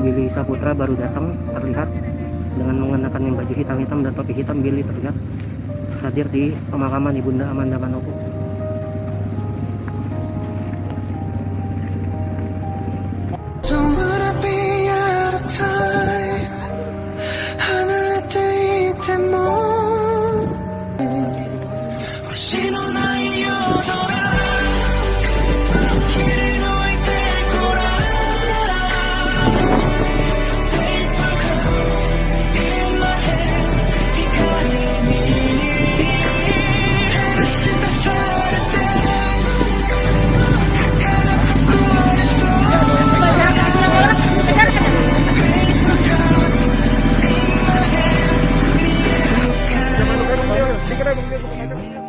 Billy Saputra baru datang terlihat dengan mengenakan yang baju hitam-hitam dan topi hitam Billy terlihat hadir di pemakaman Ibunda Amanda Manopo. you.